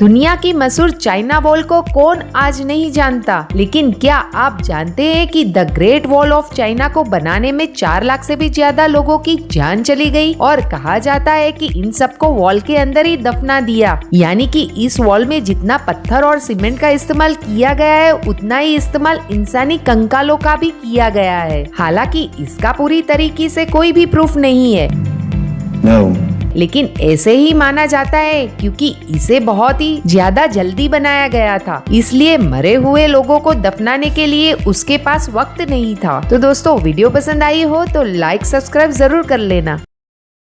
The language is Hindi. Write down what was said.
दुनिया की मशहूर चाइना वॉल को कौन आज नहीं जानता? लेकिन क्या आप जानते हैं कि the Great Wall of China को बनाने में चार लाख से भी ज़्यादा लोगों की जान चली गई? और कहा जाता है कि इन सबको वॉल के अंदर ही दफना दिया। यानी कि इस वॉल में जितना पत्थर और सीमेंट का इस्तेमाल किया गया है, उतना ही इस्तेमाल इंसानी कंकालों का भी किया गया है। हालाँकि इसका पूरी तरीके से कोई भी प्रूफ नहीं है। No. लेकिन ऐसे ही माना जाता है क्योंकि इसे बहुत ही ज़्यादा जल्दी बनाया गया था। इसलिए मरे हुए लोगों को दफनाने के लिए उसके पास वक्त नहीं था। तो दोस्तों, वीडियो पसंद आई हो तो लाइक सब्सक्राइब ज़रूर कर लेना।